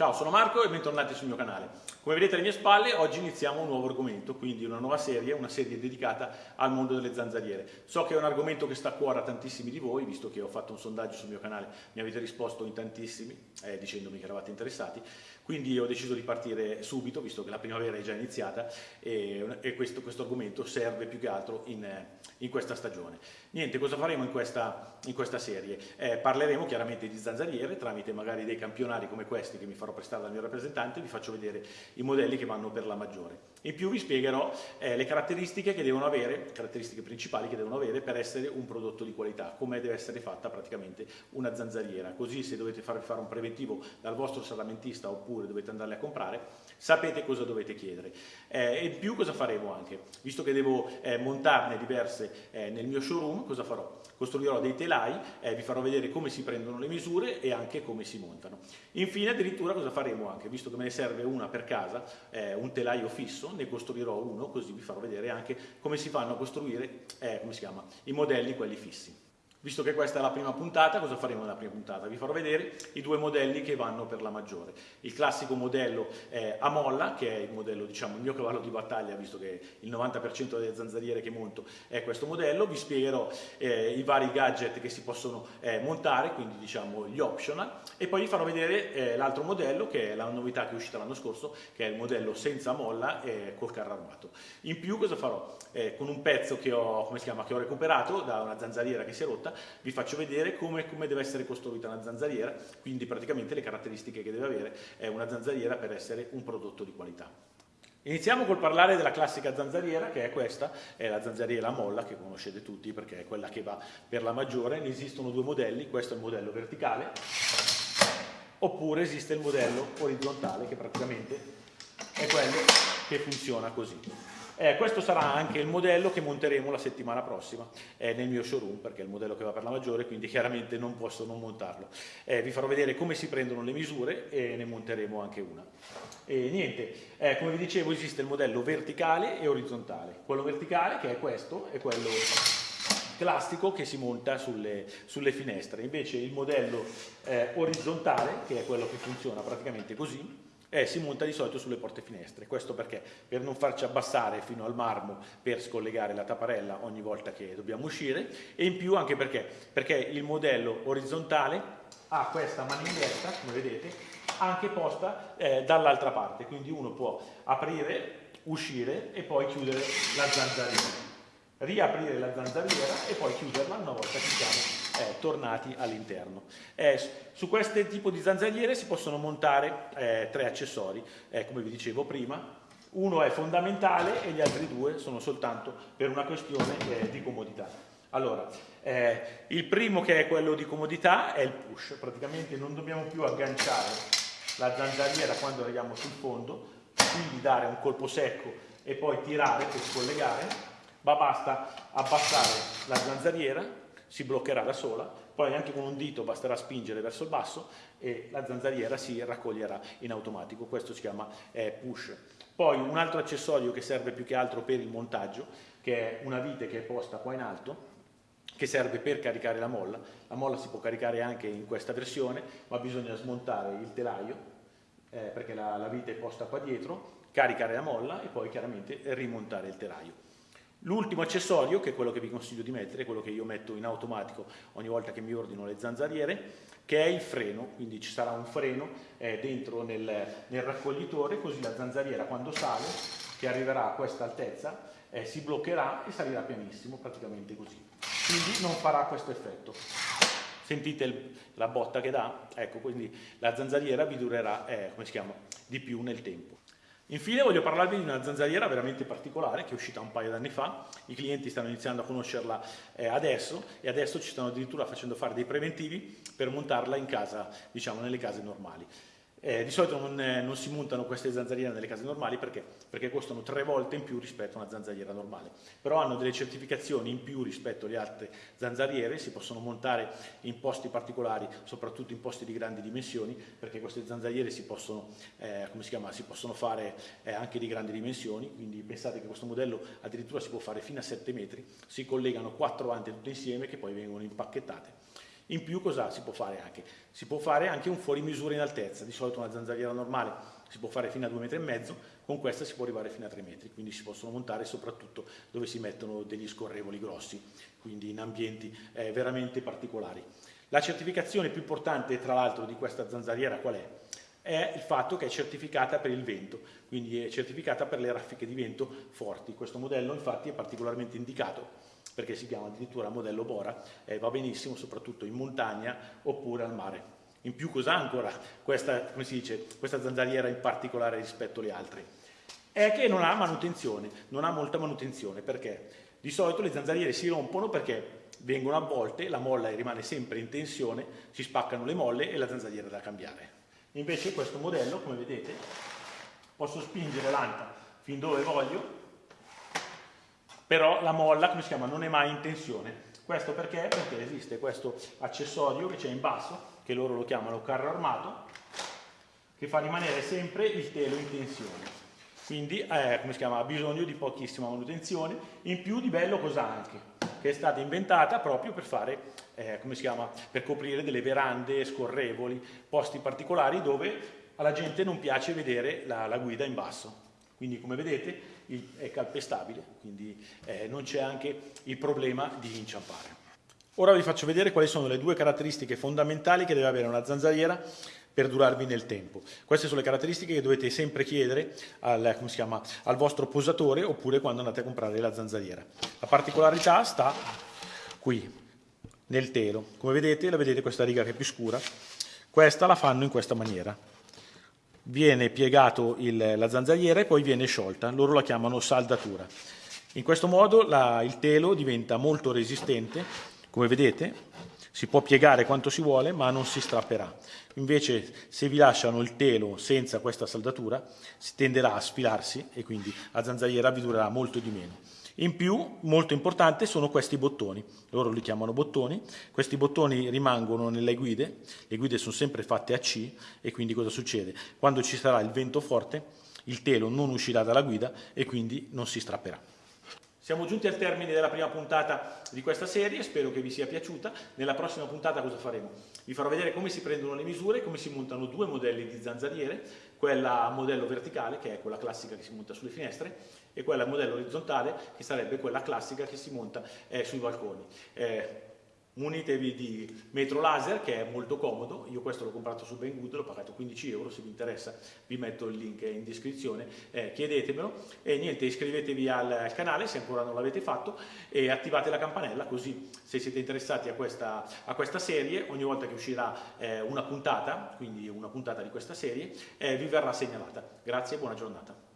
Ciao, sono Marco e bentornati sul mio canale. Come vedete alle mie spalle, oggi iniziamo un nuovo argomento, quindi una nuova serie, una serie dedicata al mondo delle zanzariere. So che è un argomento che sta a cuore a tantissimi di voi, visto che ho fatto un sondaggio sul mio canale, mi avete risposto in tantissimi, eh, dicendomi che eravate interessati, quindi ho deciso di partire subito, visto che la primavera è già iniziata e, e questo, questo, argomento serve più che altro in, in, questa stagione. Niente, cosa faremo in questa, in questa serie? Eh, parleremo chiaramente di zanzariere tramite magari dei campionari come questi che mi farò prestare dal mio rappresentante, vi faccio vedere i modelli che vanno per la maggiore. In più vi spiegherò eh, le caratteristiche che devono avere, caratteristiche principali che devono avere per essere un prodotto di qualità, come deve essere fatta praticamente una zanzariera. Così se dovete farvi fare un preventivo dal vostro salamentista oppure dovete andarle a comprare, sapete cosa dovete chiedere. Eh, e in più cosa faremo anche? Visto che devo eh, montarne diverse eh, nel mio showroom, cosa farò? Costruirò dei telai, eh, vi farò vedere come si prendono le misure e anche come si montano. Infine addirittura cosa faremo anche? Visto che me ne serve una per casa, eh, un telaio fisso, ne costruirò uno, così vi farò vedere anche come si fanno a costruire, eh, come si chiama, i modelli, quelli fissi. Visto che questa è la prima puntata, cosa faremo nella prima puntata? Vi farò vedere i due modelli che vanno per la maggiore. Il classico modello a molla, che è il modello, diciamo, il mio cavallo di battaglia, visto che il 90% delle zanzariere che monto è questo modello. Vi spiegherò eh, i vari gadget che si possono eh, montare, quindi diciamo gli optional, e poi vi farò vedere eh, l'altro modello, che è la novità che è uscita l'anno scorso, che è il modello senza molla e col carro armato. In più cosa farò? Eh, con un pezzo che ho, chiama, che ho recuperato da una zanzariera che si è rotta, volta vi faccio vedere come, come deve essere costruita una zanzariera, quindi praticamente le caratteristiche che deve avere una zanzariera per essere un prodotto di qualità. Iniziamo col parlare della classica zanzariera, che è questa, è la zanzariera a molla, che conoscete tutti perché è quella che va per la maggiore. Ne esistono due modelli, questo è il modello verticale, oppure esiste il modello orizzontale, che praticamente è quello che funziona così. Eh, questo sarà anche il modello che monteremo la settimana prossima eh, nel mio showroom, perché è il modello che va per la maggiore, quindi chiaramente non posso non montarlo. Eh, vi farò vedere come si prendono le misure e ne monteremo anche una. E niente, eh, come vi dicevo esiste il modello verticale e orizzontale. Quello verticale, che è questo, è quello classico che si monta sulle, sulle finestre. Invece il modello eh, orizzontale, che è quello che funziona praticamente così, eh, si monta di solito sulle porte finestre. Questo perché? Per non farci abbassare fino al marmo per scollegare la tapparella ogni volta che dobbiamo uscire e in più anche perché? Perché il modello orizzontale ha questa maniglietta, come vedete, anche posta eh, dall'altra parte, quindi uno può aprire, uscire e poi chiudere la zanzariera riaprire la zanzariera e poi chiuderla una volta che siamo eh, tornati all'interno. Eh, su questo tipo di zanzariere si possono montare eh, tre accessori, eh, come vi dicevo prima, uno è fondamentale e gli altri due sono soltanto per una questione eh, di comodità. Allora, eh, il primo che è quello di comodità è il push, praticamente non dobbiamo più agganciare la zanzariera quando arriviamo sul fondo, quindi dare un colpo secco e poi tirare per scollegare ma basta abbassare la zanzariera, si bloccherà da sola, poi anche con un dito basterà spingere verso il basso e la zanzariera si raccoglierà in automatico, questo si chiama eh, push. Poi un altro accessorio che serve più che altro per il montaggio, che è una vite che è posta qua in alto, che serve per caricare la molla. La molla si può caricare anche in questa versione, ma bisogna smontare il telaio, eh, perché la, la vite è posta qua dietro, caricare la molla e poi chiaramente rimontare il telaio. L'ultimo accessorio, che è quello che vi consiglio di mettere, quello che io metto in automatico ogni volta che mi ordino le zanzariere, che è il freno, quindi ci sarà un freno eh, dentro nel, nel, raccoglitore, così la zanzariera quando sale, che arriverà a questa altezza, eh, si bloccherà e salirà pianissimo, praticamente così. Quindi non farà questo effetto. Sentite il, la botta che dà? Ecco, quindi la zanzariera vi durerà, eh, come si chiama, di più nel tempo. Infine voglio parlarvi di una zanzariera veramente particolare che è uscita un paio d'anni fa, i clienti stanno iniziando a conoscerla eh, adesso e adesso ci stanno addirittura facendo fare dei preventivi per montarla in casa, diciamo nelle case normali. Eh, di solito non, eh, non, si montano queste zanzariere nelle case normali perché? perché? costano tre volte in più rispetto a una zanzariera normale, però hanno delle certificazioni in più rispetto alle altre zanzariere, si possono montare in posti particolari, soprattutto in posti di grandi dimensioni, perché queste zanzariere si possono, eh, si, chiama, si possono fare eh, anche di grandi dimensioni, quindi pensate che questo modello addirittura si può fare fino a 7 metri, si collegano quattro ante tutte insieme che poi vengono impacchettate In più cosa si può fare anche? Si può fare anche un fuori misura in altezza, di solito una zanzariera normale si può fare fino a 2,5 metri e mezzo, con questa si può arrivare fino a 3 metri, quindi si possono montare soprattutto dove si mettono degli scorrevoli grossi, quindi in ambienti eh, veramente particolari. La certificazione più importante tra l'altro di questa zanzariera qual è? È il fatto che è certificata per il vento, quindi è certificata per le raffiche di vento forti. Questo modello infatti è particolarmente indicato perché si chiama addirittura modello Bora, eh, va benissimo soprattutto in montagna oppure al mare. In più cosa ancora questa, dice, questa zanzariera in particolare rispetto alle altre? È che non ha manutenzione, non ha molta manutenzione, perché di solito le zanzariere si rompono perché vengono a volte, la molla rimane sempre in tensione, si spaccano le molle e la zanzariera è da cambiare. Invece questo modello, come vedete, posso spingere l'anta fin dove voglio, però la molla, come si chiama, non è mai in tensione. Questo perché? Perché esiste questo accessorio che c'è in basso, che loro lo chiamano carro armato, che fa rimanere sempre il telo in tensione. Quindi, eh, chiama, ha bisogno di pochissima manutenzione, in più di bello cosa anche? Che è stata inventata proprio per fare, eh, come si chiama, per coprire delle verande scorrevoli, posti particolari dove alla gente non piace vedere la, la guida in basso. Quindi, come vedete, è calpestabile, quindi eh, non c'è anche il problema di inciampare. Ora vi faccio vedere quali sono le due caratteristiche fondamentali che deve avere una zanzariera per durarvi nel tempo. Queste sono le caratteristiche che dovete sempre chiedere al, chiama, al vostro posatore oppure quando andate a comprare la zanzariera. La particolarità sta qui, nel telo. Come vedete, la vedete questa riga che è più scura? Questa la fanno in questa maniera viene piegato il, la zanzariera e poi viene sciolta, loro la chiamano saldatura. In questo modo la, il telo diventa molto resistente, come vedete si può piegare quanto si vuole ma non si strapperà. Invece se vi lasciano il telo senza questa saldatura si tenderà a sfilarsi e quindi la zanzariera vi durerà molto di meno. In più, molto importante, sono questi bottoni. Loro li chiamano bottoni. Questi bottoni rimangono nelle guide. Le guide sono sempre fatte a C e quindi cosa succede? Quando ci sarà il vento forte, il telo non uscirà dalla guida e quindi non si strapperà. Siamo giunti al termine della prima puntata di questa serie, spero che vi sia piaciuta. Nella prossima puntata cosa faremo? Vi farò vedere come si prendono le misure, come si montano due modelli di zanzariere, quella a modello verticale, che è quella classica che si monta sulle finestre, e quella a modello orizzontale, che sarebbe quella classica che si monta eh, sui balconi. Eh, munitevi di metro laser che è molto comodo, io questo l'ho comprato su Banggood, l'ho pagato 15 euro, se vi interessa vi metto il link in descrizione, eh, chiedetemelo e niente iscrivetevi al canale se ancora non l'avete fatto e attivate la campanella così se siete interessati a questa, a questa serie ogni volta che uscirà eh, una puntata, quindi una puntata di questa serie, eh, vi verrà segnalata. Grazie e buona giornata.